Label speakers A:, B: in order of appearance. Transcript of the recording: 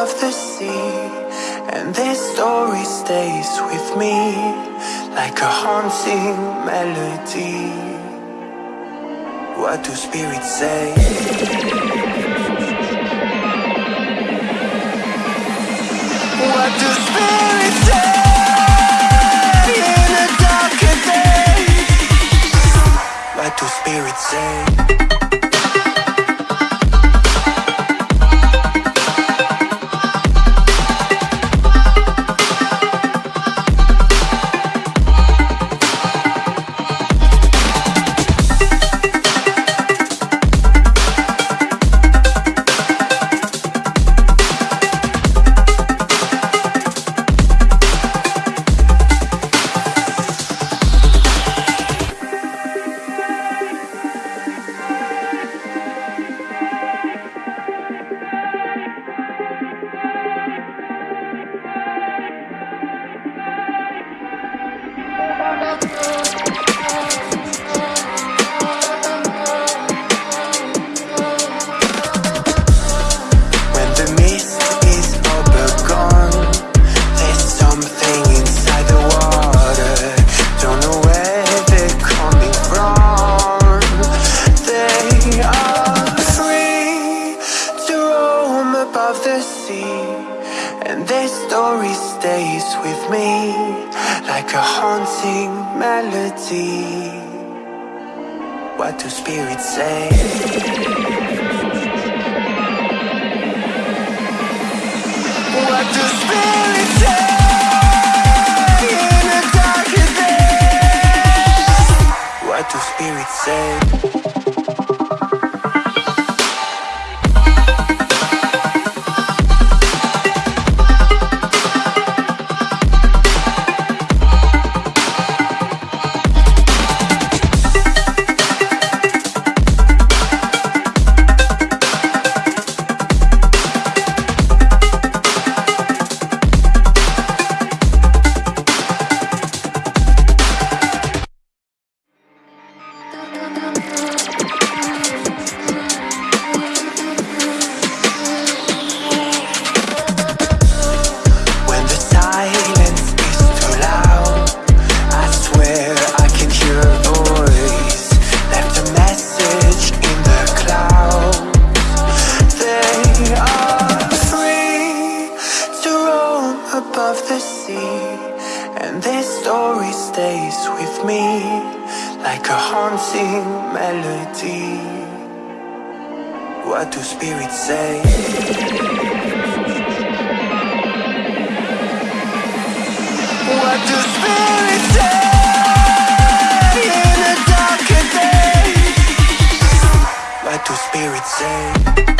A: of the sea And this story stays with me Like a haunting melody What do spirits say? What do spirits say? In What do spirits say? Story stays with me Like a haunting melody What do spirits say? What do spirits say in a darker day? What do spirits say? This story stays with me Like a haunting melody What do spirits say? What do spirits say? In What do spirits say?